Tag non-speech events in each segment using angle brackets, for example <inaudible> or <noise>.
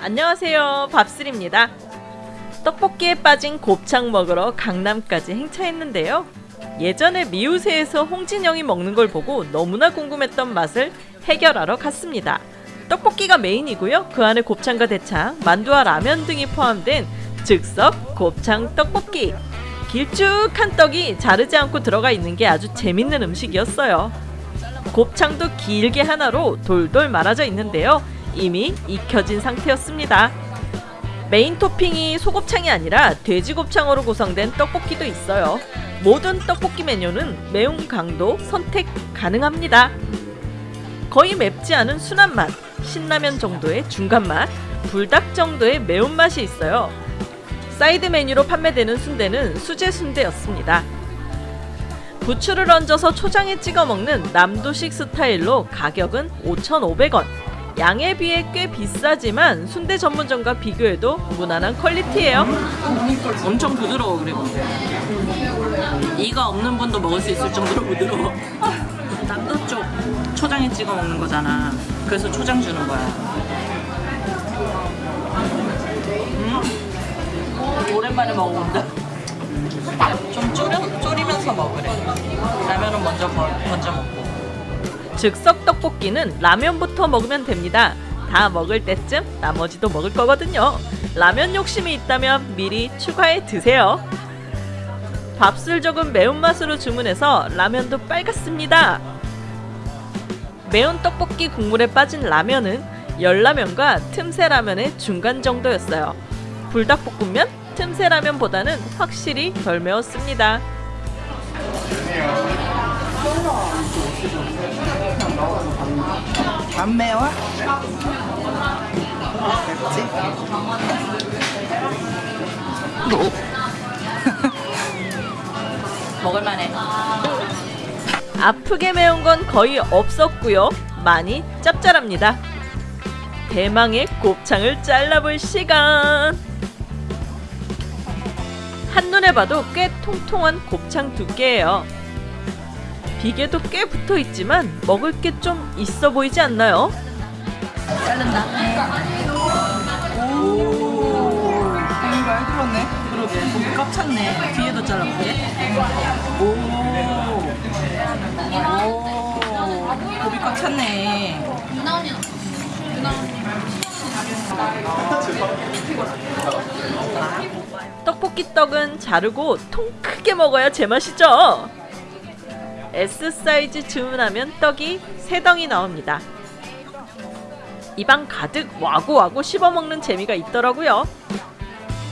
안녕하세요. 밥슬입니다. 떡볶이에 빠진 곱창 먹으러 강남까지 행차했는데요. 예전에 미우새에서 홍진영이 먹는 걸 보고 너무나 궁금했던 맛을 해결하러 갔습니다 떡볶이가 메인이고요 그 안에 곱창과 대창, 만두와 라면 등이 포함된 즉석 곱창 떡볶이 길쭉한 떡이 자르지 않고 들어가 있는 게 아주 재밌는 음식이었어요 곱창도 길게 하나로 돌돌 말아져 있는데요 이미 익혀진 상태였습니다. 메인 토핑이 소곱창이 아니라 돼지곱창으로 구성된 떡볶이도 있어요. 모든 떡볶이 메뉴는 매운 강도 선택 가능합니다. 거의 맵지 않은 순한 맛, 신라면 정도의 중간 맛, 불닭 정도의 매운맛이 있어요. 사이드 메뉴로 판매되는 순대는 수제 순대였습니다. 부추를 얹어서 초장에 찍어 먹는 남도식 스타일로 가격은 5,500원. 양에 비해 꽤 비싸지만 순대 전문점과 비교해도 무난한 퀄리티예요. 엄청 부드러워 그래 근데 이가 없는 분도 먹을 수 있을 정도로 부드러워 <laughs> 남도 쪽 초장에 찍어 먹는 거잖아 그래서 초장 주는 거야 음? 오랜만에 먹어본다 좀 졸여, 졸이면서 먹으래 라면은 먼저 버, 먼저 먹고 즉석 떡볶이는 라면부터 먹으면 됩니다. 다 먹을 때쯤 나머지도 먹을 거거든요. 라면 욕심이 있다면 미리 추가해 드세요. 밥술 적은 매운맛으로 주문해서 라면도 빨갛습니다. 매운 떡볶이 국물에 빠진 라면은 열라면과 틈새 라면의 중간 정도였어요. 불닭볶음면, 틈새 라면보다는 확실히 덜 매웠습니다. 안 매워? 맵지? <laughs> <laughs> 먹을만해 아프게 매운 건 거의 없었고요. 많이 짭짤합니다. 대망의 곱창을 잘라볼 시간. 한눈에 봐도 꽤 통통한 곱창 두께예요. 비계도 꽤 붙어 있지만 먹을 게 좀 있어 보이지 않나요? 오, 잘 그러네. 그러게 꽉 찼네 뒤에도 오, 오 고기 꽉 찼네 떡볶이 떡은 자르고 통 크게 먹어야 제맛이죠. S 사이즈 주문하면 떡이 세 덩이 나옵니다. 입안 가득 와구와구 씹어먹는 재미가 있더라고요.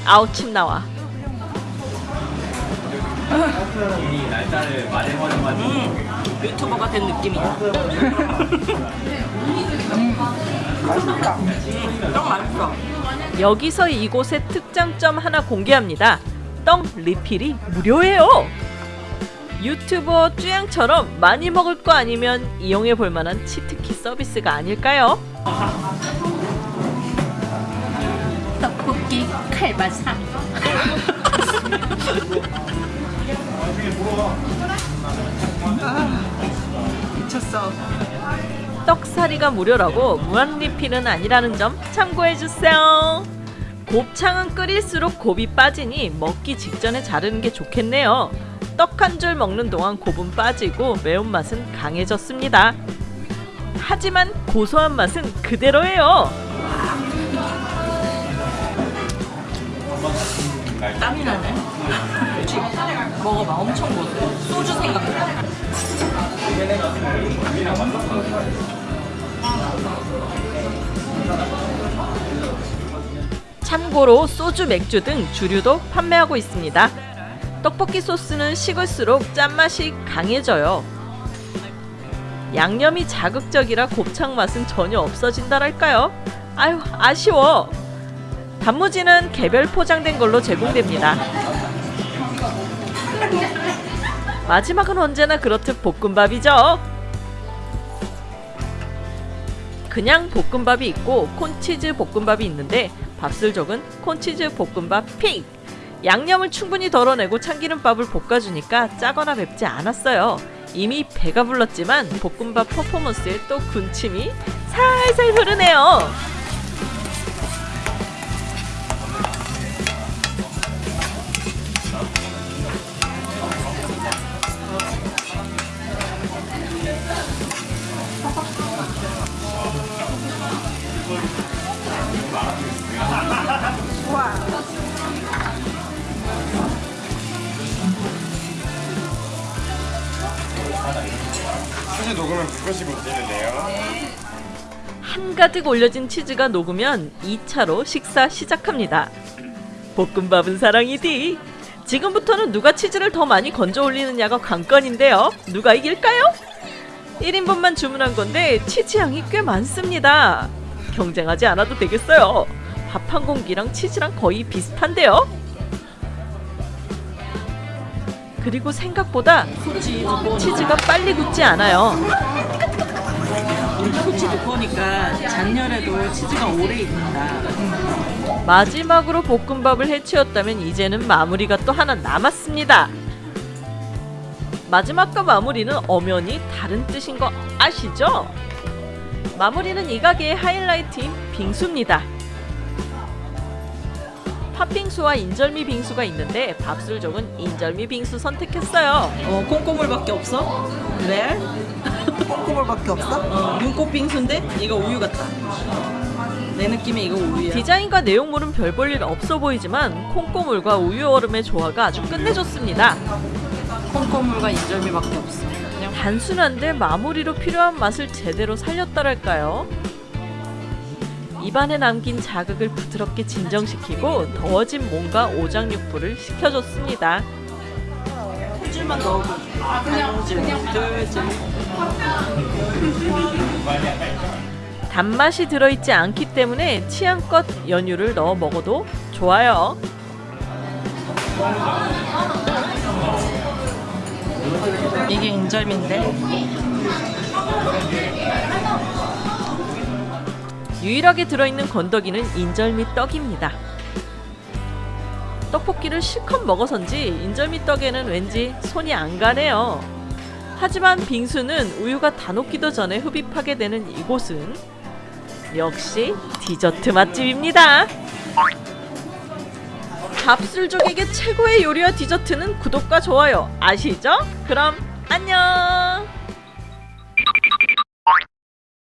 아우 침 나와. 음, 유튜버가 된 느낌이야 <laughs> 맛있다. 떡 맛있어 여기서 이곳의 특장점 하나 공개합니다. 떡 리필이 무료예요. 유튜버 쭈양처럼 많이 먹을 거 아니면 이용해 볼 만한 치트키 서비스가 아닐까요? 떡볶이 칼바사 <laughs> 미쳤어. 떡사리가 무료라고 무한 리필은 아니라는 점 참고해 주세요. 곱창은 끓일수록 곱이 빠지니 먹기 직전에 자르는 게 좋겠네요. 떡 한 줄 먹는 동안 곱은 빠지고 매운맛은 강해졌습니다. 하지만 고소한 맛은 그대로예요. 땀이 나네? 먹어봐 엄청 고소해 소주 생각나 참고로 소주, 맥주 등 주류도 판매하고 있습니다. 떡볶이 소스는 식을수록 짠맛이 강해져요. 양념이 자극적이라 곱창 맛은 전혀 없어진다랄까요? 아유 아쉬워. 단무지는 개별 포장된 걸로 제공됩니다. 마지막은 언제나 그렇듯 볶음밥이죠. 그냥 볶음밥이 있고 콘치즈 볶음밥이 있는데 밥술족은 콘치즈 볶음밥 픽! 양념을 충분히 덜어내고 참기름밥을 볶아주니까 짜거나 맵지 않았어요. 이미 배가 불렀지만 볶음밥 퍼포먼스에 또 군침이 살살 흐르네요. 녹으면 불것이 문제는데요. 한가득 올려진 치즈가 녹으면 2차로 식사 시작합니다. 볶음밥은 사랑이디. 지금부터는 누가 치즈를 더 많이 건져 올리느냐가 관건인데요. 누가 이길까요? 1인분만 주문한 건데 치즈 양이 꽤 많습니다. 경쟁하지 않아도 되겠어요. 밥 한 공기랑 치즈랑 거의 비슷한데요. 그리고 생각보다 치즈가 빨리 굳지 않아요. 코치 두꺼우니까 잔열에도 치즈가 오래 익는다. 마지막으로 볶음밥을 해치웠다면 이제는 마무리가 또 하나 남았습니다. 마지막과 마무리는 엄연히 다른 뜻인 거 아시죠? 마무리는 이 가게의 하이라이트인 빙수입니다. 팥빙수와 인절미 빙수가 있는데 밥술족은 인절미 빙수 선택했어요. 어, 콩고물밖에 없어? 그래? <laughs> 콩고물밖에 없어? 어, 눈꽃 빙수인데 이거 우유 같다. 내 느낌에 이거 우유야. 디자인과 내용물은 별 볼 일 없어 보이지만 콩고물과 우유 얼음의 조화가 아주 끝내줬습니다. 콩고물과 인절미밖에 없어. 단순한데 마무리로 필요한 맛을 제대로 살렸다랄까요? 입안에 남긴 자극을 부드럽게 진정시키고 더워진 몸과 오장육부를 식혀줬습니다. 한 줄만 넣어보. 한 줄, 둘 줄. 단맛이 들어있지 않기 때문에 취향껏 연유를 넣어 먹어도 좋아요. 이게 인절미인데 유일하게 들어있는 건더기는 인절 미 떡입니다. 떡볶이를 실컷 먹어선지 인절 미 떡에는 왠지 손이 안 가네요. 하지만 빙수는 우유가 다 녹기도 전에 흡입하게 되는 이곳은 역시 디저트 맛집입니다. 밥술족에게 최고의 요리와 디저트는 구독과 좋아요 아시죠? 그럼 안녕!